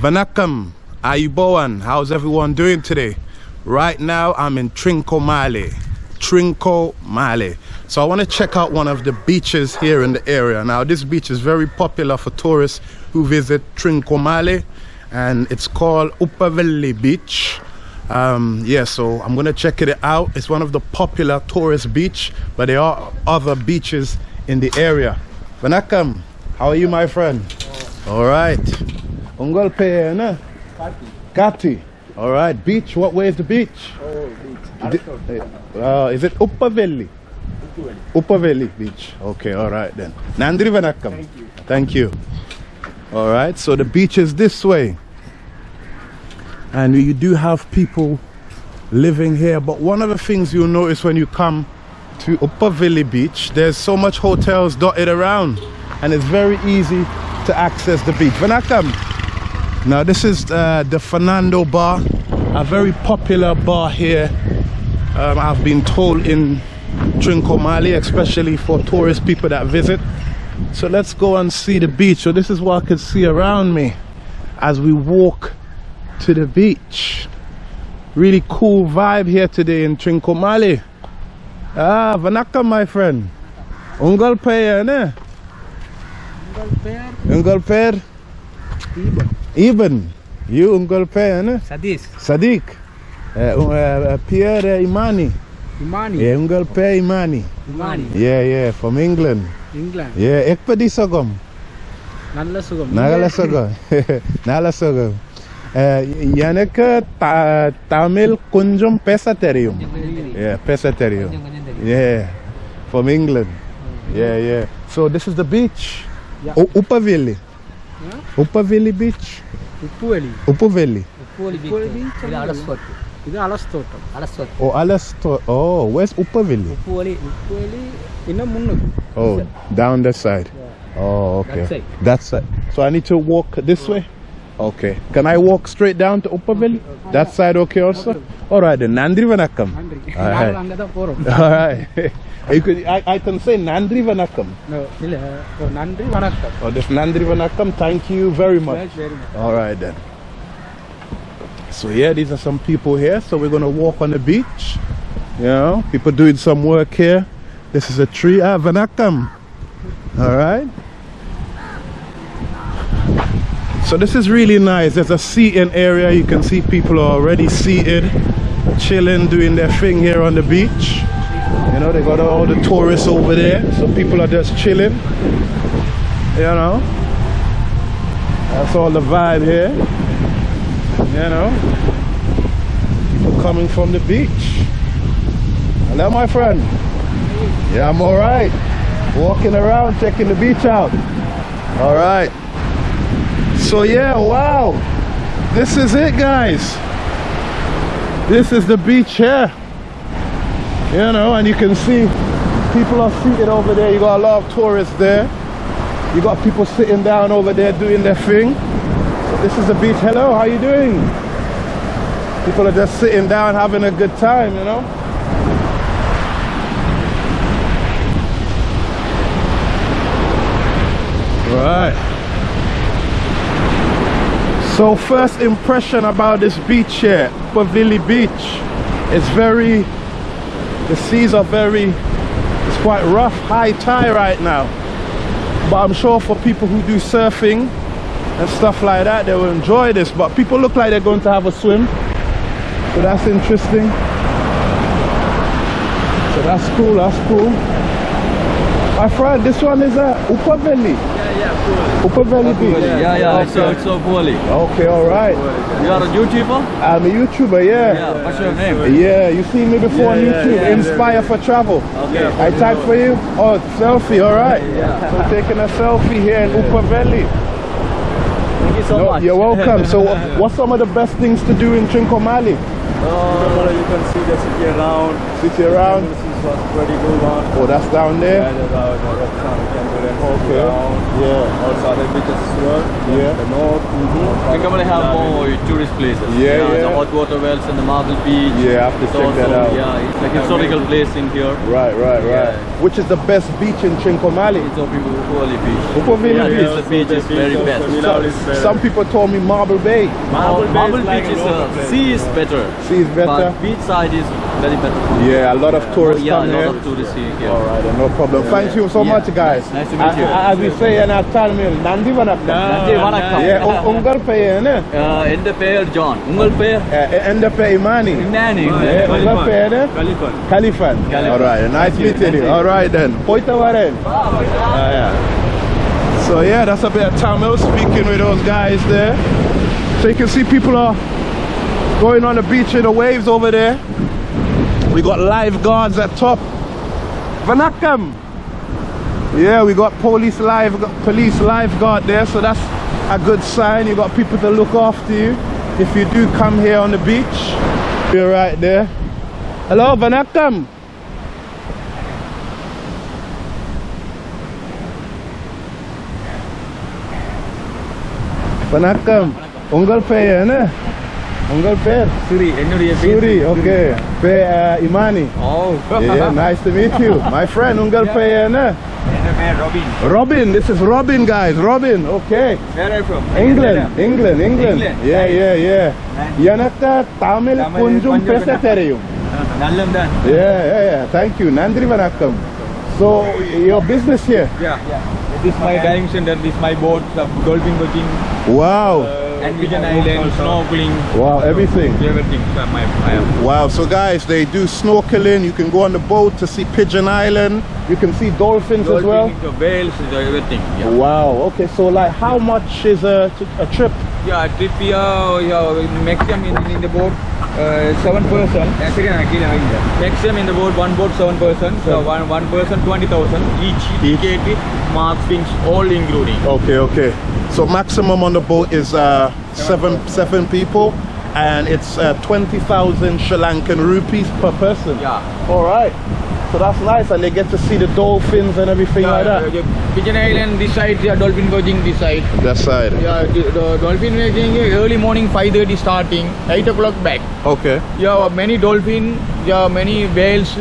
Vanakam, Ayubowan, how's everyone doing today? Right now I'm in Trincomalee. Trincomalee. So I want to check out one of the beaches here in the area. Now this beach is very popular for tourists who visit Trincomalee and it's called Upaveli Beach. Um, yeah, so I'm gonna check it out. It's one of the popular tourist beach, but there are other beaches in the area. Vanakam, how are you my friend? All right. Ungol pe na? Kati. All right. Beach. What way is the beach? Oh, beach. Uh, is it Upaveli? Upaveli Beach. Okay. All right then. Nandri Vanakam. Thank you. Thank you. All right. So the beach is this way, and you do have people living here. But one of the things you'll notice when you come to Upaveli Beach, there's so much hotels dotted around, and it's very easy to access the beach. Vanakam. Now this is uh, the Fernando Bar, a very popular bar here. Um, I've been told in Trincomalee, especially for tourist people that visit. So let's go and see the beach. So this is what I can see around me as we walk to the beach. Really cool vibe here today in Trincomalee. Ah, Vanaka, my friend. Ungal Paya, ne? Ungal Per. Even. You Ungal Paya, ne? Sadish. Sadiq. Uh, uh, Pierre Imani. Imani. Yeah, Ungal Pe Imani. Imani. Yeah, yeah, from England. England. Yeah, ekpedi sogom. நல்ல சுகம் Nagala sogom. Nala sogom. Uh, எனக்கு ta- Tamil கொஞ்சம் பேச தெரியும். Yeah, பேச தெரியும். Yeah, from England. Yeah, yeah. So this is Upa Beach. Upu Valley. Upu Valley. Upu Valley Beach. This is Alastot. Alastot. Oh, Alastot. Oh, where's Upa Valley? Upu Valley. Upu Valley. Oh, down oh, that side. Oh, okay. That side. So I need to walk this way? Okay. Can I walk straight down to Upa That side okay also? All right then. Nandri Vanakkam. Nandri. All right. All right. You could, I, I can say Nandri Vanakam. இல்ல ஓ, நன்றி வணக்கம் Oh, this Nandri Vanakam. Thank you very much. Very much. All right then. So yeah, these are some people here. So we're gonna walk on the beach. You know, people doing some work here. This is a tree. Ah, Vanakam. All right. So this is really nice. There's a seating area. You can see people are already seated, chilling, doing their thing here on the beach. You know, they got all the tourists over there. So people are just chilling. You know. That's all the vibe here. You know. People coming from the beach. Hello my friend. Yeah, I'm alright. Walking around, checking the beach out. Alright. So yeah, wow. This is it guys. This is the beach here. You know, and you can see people are seated over there. You got a lot of tourists there. You got people sitting down over there doing their thing. This is the beach. Hello, how you doing? People are just sitting down having a good time, you know? Right. So first impression about this beach here, Pavili Beach. It's very, the seas are very, it's quite rough, high tide right now. But I'm sure for people who do surfing and stuff like that, they will enjoy this. But people look like they're going to have a swim. So that's interesting. So that's cool, that's cool. My friend, this one is a Upaveli. Yeah, yeah, Upaveli Beach. Yeah, yeah, it's, Okay. Uh, it's so poorly. Okay, all right. You are a YouTuber? I'm a YouTuber, yeah. Yeah, what's your name? Yeah, you see me before on Yeah, yeah, YouTube. yeah, yeah. Inspire for travel. Okay. I typed for you. Oh, selfie, all right. Yeah. So taking a selfie here in Upaveli. Thank you so No, much. you're welcome. So, what- uh, what's some of the best things to do in Trincomalee? Oh, you can see the city around. City around. You can see was pretty good one. Oh, that's down there? the, the, the restaurant can do that. Okay. Down. Yeah. Also other beaches as well. Yeah. The north. Mm-hmm. Trincomalee have more tourist places. Yeah, The yeah. hot water wells and the marble beach. Yeah, I have to It's check also, that out. Yeah, it's like historical place in here. Right, right, right. Yeah. Which is the best beach in Trincomalee? It's Upi beach. Upavali yeah, beach. It's the beach is very best. So- some people told me Marble Bay. Marble, Bay Marble is like beach a is local uh, sea is better. Sea is better. But beach side is very better. Yeah, a lot of tourists yeah, come here. Yeah, a lot of tourists here. Yeah. All right, no problem. Thank you so much, guys. Nice, nice to meet you. As we say in our Tamil, Nandi Vanakkam. Nandi Vanakkam. Yeah, ungal பெயர் என்ன? எந்த பெயர் John. உங்கள் பெயர்? எந்த பெயர் இமானி? இமானி. உங்கள் பெயர்? கலிஃபன். கலிஃபன். All right, nice meeting you. All right then. போய்ட்டு Yeah. So yeah, that's a bit of Tamil speaking with those guys there. So you can see people are going on the beach in the waves over there. We got lifeguards at top. Vanakkam. Yeah, we got police live police lifeguard there, so that's a good sign. You got people to look after you if you do come here on the beach. You're right there. Hello, Vanakkam. Vanakkam. Ungal ne? உங்கள் பேர் சூரி என்னுடைய Suri okay பே இமானி ஓ nice to meet you my friend உங்கள் பேர் என்ன Robin. Robin, this is Robin, guys. Robin, okay. Where are you from? England, England, England. Yeah, yeah, yeah. எனக்கு தமிழ் கொஞ்சம் பேச தெரியும். Yeah, yeah, yeah. Thank you. Nandri Vanakam. So, your business here? Yeah. yeah. This is my diving center. This is my boat, dolphin watching. Wow. Uh, and Pigeon Island, snorkeling, Wow, everything. everything. So my, I am. Wow, so guys, they do snorkeling. You can go on the boat to see Pigeon Island. You can see dolphins as well. Dolphin, the whales, everything. Yeah. Wow, okay, so like how much is a, a trip? Yeah, trip here, yeah, maximum in, in the boat, uh, seven person. Maximum in the boat, one boat, seven person. So one one person, twenty thousand each. Each. Ticket, marks, things, all including. Okay, okay. So maximum on the boat is uh, seven seven people, and it's uh, twenty thousand Sri Lankan rupees per person. Yeah. All right. So that's nice, and they get to see the dolphins and everything like Yeah, that. uh, Pigeon Island this side, yeah, dolphin watching this side. That side. Yeah, the, the dolphin watching early morning 5:30 starting, 8 o'clock back. Okay. Yeah, many dolphin, yeah, many whales.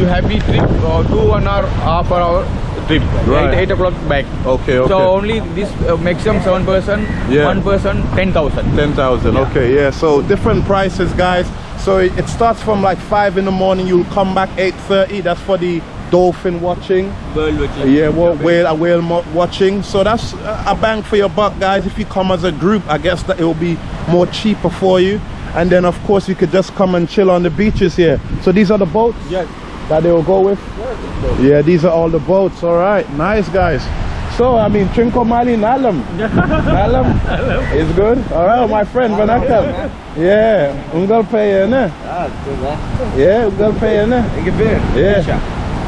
You have the trip, uh, two one hour, half an hour trip. Right. 8, 8 o'clock back. Okay. Okay. So only this uh, maximum seven person, Yeah. one person ten thousand. Ten thousand. Yeah. Okay, yeah. So different prices, guys. So it, it starts from like five in the morning. You'll come back eight thirty. That's for the dolphin watching. World watching. Yeah, well, whale, a whale watching. So that's a bang for your buck, guys. If you come as a group, I guess that it will be more cheaper for you. And then, of course, you could just come and chill on the beaches here. So these are the boats Yes. that they will go with. Yeah, these are all the boats. All right, nice guys. So I mean, Trinko Trincomalee Nalam. Nalam is good. All right, my friend Vanakam. Yeah, Ungal Pay, ne? Ah, Yeah, Ungal Pay, ne? Yeah.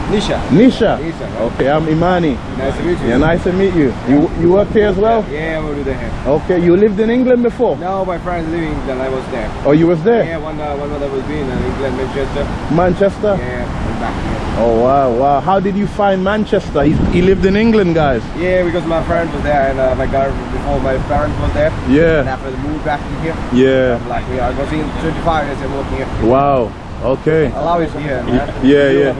Nisha. Nisha. Nisha. Okay, I'm Imani. Nice to meet you. Yeah, nice to meet you. You you work here as well? Yeah, we'll do that. Okay, you lived in England before? No, my friends living in England. I was there. Oh, you was there? Yeah, one uh, one I was in uh, England, Manchester. Manchester? Yeah, I'm back here. Oh wow, wow. How did you find Manchester? He, he lived in England, guys. Yeah, because my friends was there and uh, my guy before my parents was there. Yeah. And Yeah, after they moved back here, yeah. I'm like, yeah, I was in 25 years I'm working here. Wow. Okay. I love it here, man. Yeah, yeah.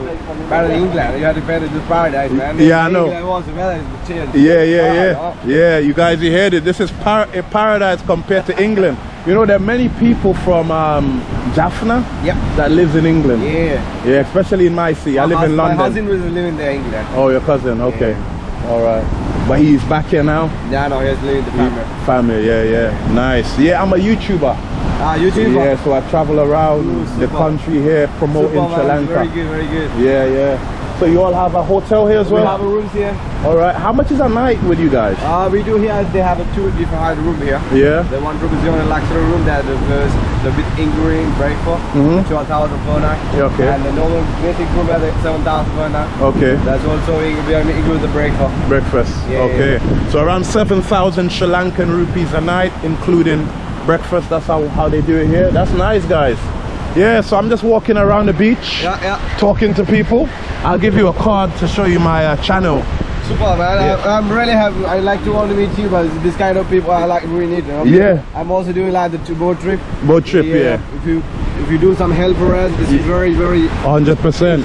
Better than England. You had to this paradise, man. Yeah, I know. England was the weather is. Yeah, yeah, yeah. Yeah, you guys, you heard it. This is par- a paradise compared to England. You know, there are many people from um, Jaffna Yep. that lives in England. Yeah. Yeah, especially in my city. I My live in hus- My London. husband was living there in England. Oh, your cousin. Okay. All right. But he's back here now. Yeah, no, he's living the family. Family. Yeah, yeah. Nice. Yeah, I'm a YouTuber. Ah, YouTube. Yeah, so I travel around Ooh, the country here promoting Super, Sri. Lanka. Very good, very good. Yeah, yeah. So you all have a hotel here as well? We have a rooms here. All right. How much is a night with you guys? Uh, we do here, they have a two different room here. Yeah. The one room is the only luxury room that the first the bit including breakfast, Mhm. 12,000 per night. Yeah, okay. And the normal basic room at 7,000 per night. Okay. That's also in- we are include the breakfast. Breakfast. Yeah, okay. So around 7,000 Sri Lankan rupees a night, including breakfast. That's how, how they do it here. That's nice, guys. Yeah, so I'm just walking around the beach, Yeah, yeah. talking to people. I'll give you a card to show you my uh, channel. Super, man. I, I'm really happy. I like to want to meet you, but this kind of people I like really need. You know? Yeah. I'm also doing like the boat trip. Boat trip, yeah. If you if you do some help for us, this is very very. 100%.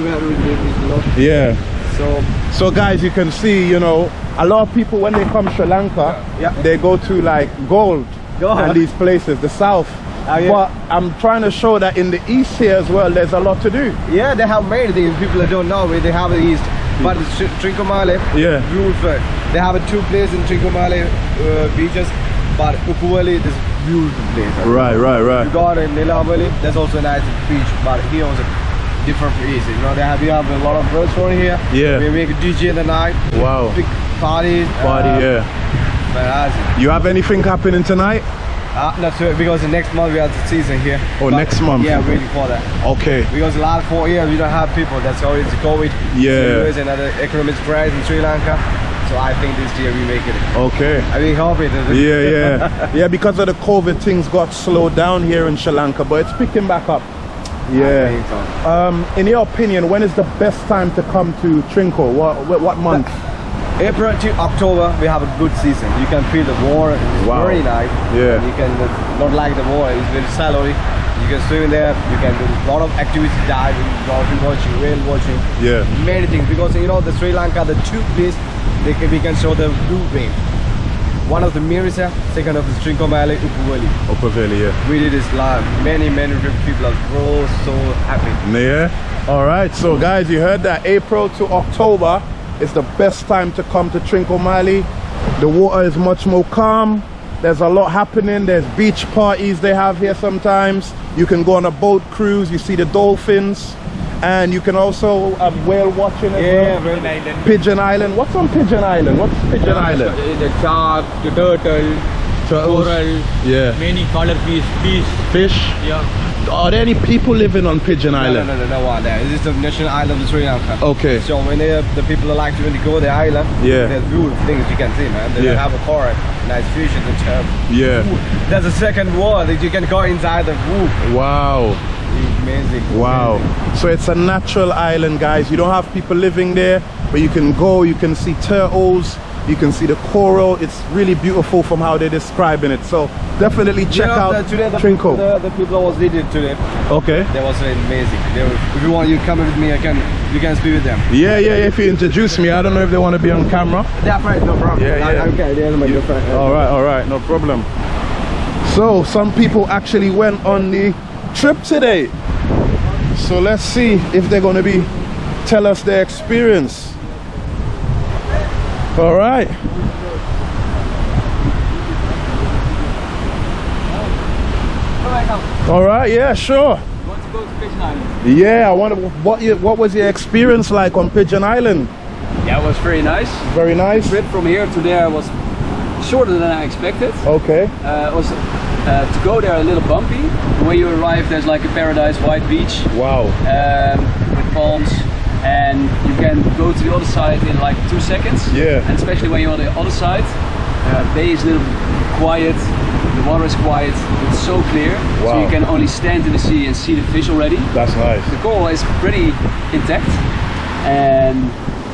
Yeah. So So guys, you can see, you know, a lot of people when they come Sri Lanka, Yeah. they go to like gold Gold. and these places, the south. Oh, yeah. But I'm trying to show that in the east here as well, there's a lot to do. yeah, they have many things. People that don't know, where they have the east. But it's Tr- Trincomalee, Yeah. beautiful. They have a two places in Trincomalee uh, beaches, but Ukuvali is beautiful place. Right, right, right. You got in Nilaveli, there's also a nice beach, but here was a different place. You know, they have, we have a lot of restaurant here. Yeah. We make a DJ in the night, Wow. big parties. Party, uh, yeah. Fantastic. You have anything happening tonight? Uh, not sure, because the next month we have the season here. Oh, next month? Yeah, waiting for that. Okay. Because the last four years we don't have people. That's always the COVID. Yeah. There's another economic crisis in Sri Lanka. So I think this year we make it. Okay. I mean, hope it. Yeah, yeah. yeah, because of the COVID, things got slowed down here in Sri Lanka, but it's picking back up. Yeah. so. Um, in your opinion, when is the best time to come to Trinco? What, what, what month? April to October, we have a good season. You can feel the water. It's Wow. very nice. Yeah. You can not like the water. It's very shallow. You can swim there. You can do a lot of activities, diving, dolphin watching, whale watching. Yeah. Many things because you know the Sri Lanka, the two places they can, we can show the blue wave. One of the Mirissa, second of the Trincomalee, Upuvali. Upper Valley, yeah. We did this live. Many, many people are so, so happy. Yeah. All right. So, guys, you heard that April to October is the best time to come to Trincomalee. The water is much more calm. There's a lot happening. There's beach parties they have here sometimes. You can go on a boat cruise. You see the dolphins, and you can also um, whale watching as Yeah, well. very Pigeon Island. What's on Pigeon Island? What's Pigeon Island? The shark, the turtle, Turtles. coral, Yeah. many color fish, fish. Fish. Yeah. Are there any people living on Pigeon No, no, Island? no, no, no one there. This is the national island of Sri Lanka. Okay. So when they, uh, the people like to really go to the island, Yeah. there's beautiful things you can see, man. They Yeah. have a forest, nice fish and turf. Yeah. There's a second wall that you can go inside the roof. Wow. Amazing. Wow. amazing. So it's a natural island, guys. You don't have people living there, but you can go, you can see turtles, you can see the coral. It's really beautiful from how they're describing it. So definitely check know, out the, today the, Trinco. The, the people was leading today. okay. that was amazing. They were, if you want, you come with me. I can. You can speak with them. Yeah, yeah, yeah. If you introduce me, I don't know if they want to be on camera. They're friends, no problem. Yeah, yeah. I, okay, they're my friend. All right, all right, no problem. So some people actually went on the trip today. So let's see if they're going to be tell us their experience. All right. All right, yeah, sure. Want to go to Pigeon Island? Yeah, I wonder what you, what was your experience like on Pigeon Island? Yeah, it was very nice. Very nice. Trip from here to there was shorter than I expected. Okay. Uh, it was uh, to go there a little bumpy. When you arrive, there's like a paradise white beach Wow. um, with palms, and you can go to the other side in like two seconds. Yeah. And especially when you're on the other side, uh, bay is a little quiet. The water is quiet. It's so clear, Wow. so you can only stand in the sea and see the fish already. That's nice. The coral is pretty intact, and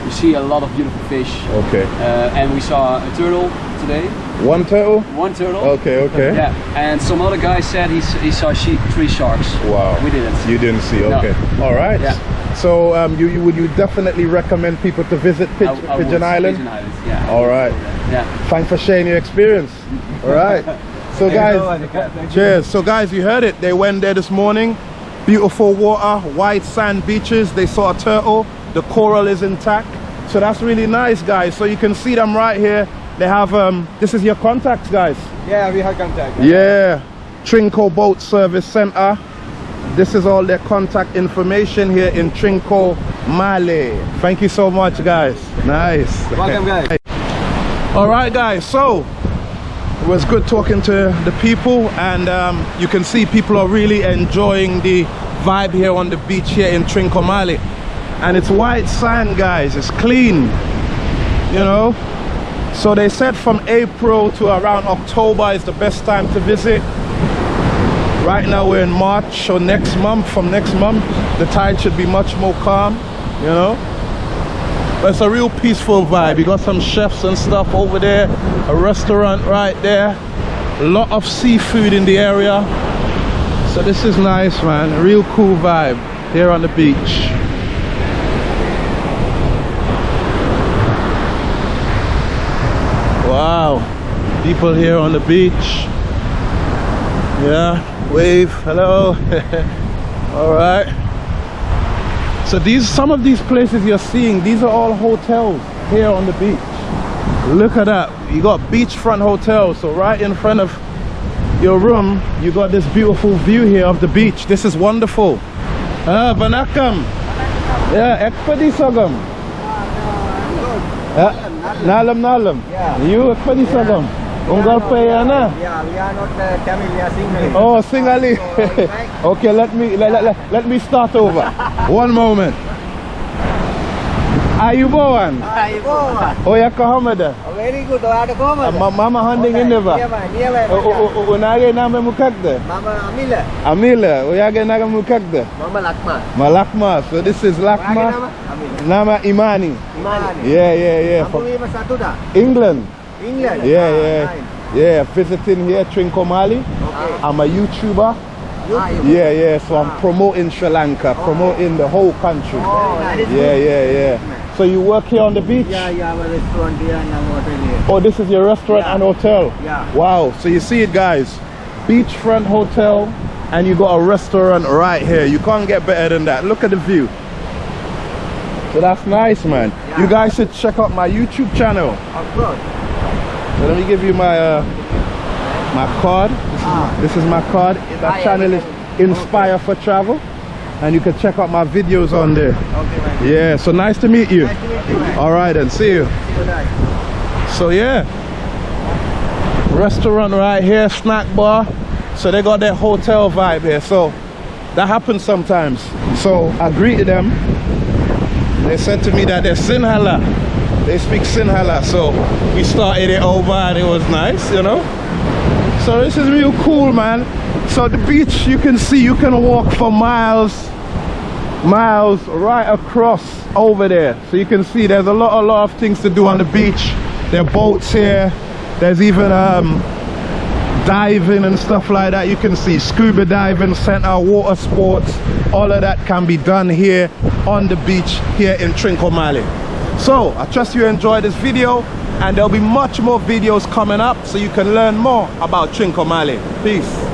you see a lot of beautiful fish. Okay. Uh, and we saw a turtle today, One turtle? one turtle. Okay, okay. Yeah, and some other guy said he, he saw she, three sharks. Wow. We didn't. You didn't see, No. okay. All right. Yeah. So um, you, you would you definitely recommend people to visit I- I Pigeon Island? Pigeon Island, yeah. All right. Yeah. Thanks for sharing your experience. All right. So guys, cheers. So guys, you heard it. They went there this morning. Beautiful water, white sand beaches. They saw a turtle. The coral is intact. So that's really nice, guys. So you can see them right here. They have um. This is your contacts, guys. Yeah, we have contact. Yeah, Trinco Boat Service Center. This is all their contact information here in Trinco, Mali. Thank you so much, guys. Nice. Welcome, guys. All right, guys. So it was good talking to the people, and um, you can see people are really enjoying the vibe here on the beach here in Trincomalee. And it's white sand, guys. It's clean, you know. So they said from April to around October is the best time to visit. Right now we're in March, so next month, from next month, the tide should be much more calm, you know? But it's a real peaceful vibe. You got some chefs and stuff over there, a restaurant right there, a lot of seafood in the area. So this is nice, man. A real cool vibe here on the beach. Wow, people here on the beach. Yeah, wave, hello. all right. So these, some of these places you're seeing, these are all hotels here on the beach. Look at that. You got beachfront hotels. So right in front of your room, you got this beautiful view here of the beach. This is wonderful. Ah, Vanakam. Yeah, ekpadi sagam. Yeah, nalam nalam. You ekpadi sagam. Ungal Payana? Eh, yeah, we are not uh, eh, Tamil, we are Singhali. Oh, Singhali. Eh. Okay, let me let, let, let me start over. One moment. Are you born? Are you born? Ayubowan. Ayubowan. Oya Kahamada. Oh, very good. Oh, Oya Kahamada. Uh, mama handing in the back. Unage oh, name mukakda. Mama Amila. Amila. Oya ge naga mukakda. Mama Lakma. Malakma. So this is Lakma. Nama Imani. Imani. Yeah, yeah, yeah. England. England? Yeah, ah, yeah. Nine. Yeah, visiting here, Trincomalee. Okay. I'm a YouTuber. Ah, yeah, yeah, so I'm ah. promoting Sri Lanka, oh. promoting the whole country. Oh, nice. Yeah, yeah, yeah. So you work here on the beach? Yeah, yeah, I have a restaurant here and a hotel here. Oh, this is your restaurant yeah. and hotel? Yeah. Wow, so you see it guys, beachfront hotel and you got a restaurant right here. You can't get better than that. Look at the view. So that's nice, man. Yeah. You guys should check out my YouTube channel. Of course. So let me give you my uh, my card. This is, Ah. this is my card. That yeah, channel yeah, is. Inspire for Travel, and you can check out my videos on there. Okay, man. Yeah. So nice to meet you. Nice to meet you, man. All right, and see you. So yeah, restaurant right here, snack bar. So they got that hotel vibe here. So that happens sometimes. So I greeted them. They said to me that they're Sinhala. They speak Sinhala. So we started it over and it was nice, you know. So this is real cool, man. So the beach, you can see, you can walk for miles, miles right across over there. So you can see there's a lot, a lot of things to do on the beach. There are boats here. There's even um, diving and stuff like that. You can see scuba diving, center, water sports. All of that can be done here on the beach here in Trincomalee. So I trust you enjoyed this video and there'll be much more videos coming up so you can learn more about Trincomalee. Peace.